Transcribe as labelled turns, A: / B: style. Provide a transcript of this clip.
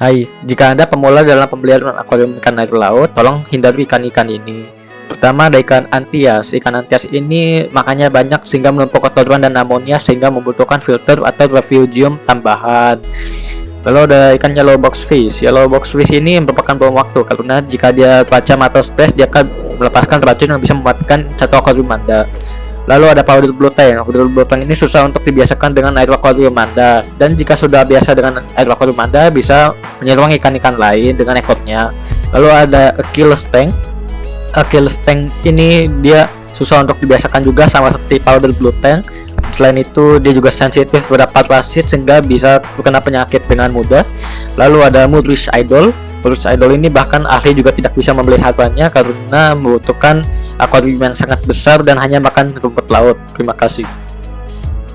A: Hai, jika Anda pemula dalam pembelian akuarium ikan air laut, tolong hindari ikan-ikan ini. Pertama ada ikan antias. Ikan antias ini makannya banyak sehingga menumpuk kotoran dan amonia sehingga membutuhkan filter atau refugium tambahan. Lalu ada ikan yellow box fish. Yellow box fish ini merupakan bom waktu karena jika dia terancam atau stres dia akan melepaskan racun yang bisa mematikan satu akuarium Anda. Lalu ada powder blue tank. Powder blue tank ini susah untuk dibiasakan dengan air akuarium Anda. Dan jika sudah biasa dengan air akuarium Anda, bisa menyeruang ikan-ikan lain dengan ekornya. Lalu ada Achilles tank. Achilles tank ini dia susah untuk dibiasakan juga sama seperti powder blue tank. Selain itu, dia juga sensitif terhadap parasit sehingga bisa terkena penyakit dengan mudah. Lalu ada Mudrish Idol. Mudrish Idol ini bahkan ahli juga tidak bisa memeliharanya karena membutuhkan akuarium yang sangat besar dan hanya makan rumput laut. Terima kasih.